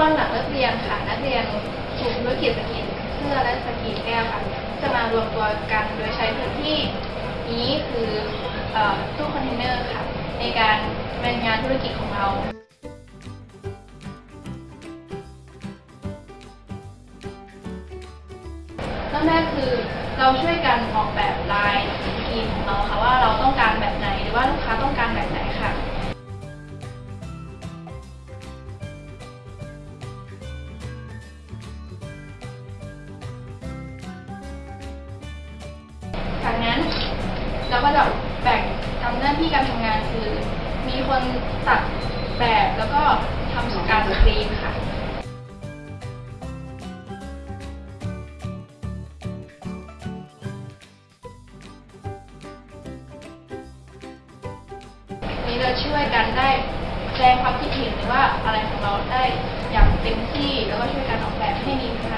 วันหลังเลิกเรียนค่ะนักเรียนกลุ่มธุรกิจสกรีนเสื้อและสกรีนแก้วค่ะ จะมารวมตัวกันโดยใช้พื้นที่นี้คือตู้คอนเทนเนอร์ค่ะ ในการเป็นงานธุรกิจของเราเริ่มแรกคือเราช่วยกันออกแบบลายสกรีนของเราค่ะว่าเราต้องการแบบ เราก็จะแบ่งทำหน้าที่การทำงานคือ มีคนตัดแบบแล้วก็ทำการสกรีนค่ะนี้เราช่วยกันได้แสดงความคิดเห็นหรือว่าอะไรของเราได้อย่างเต็มที่แล้วก็ช่วยกันออกแบบให้มีพลังที่ดีค่ะ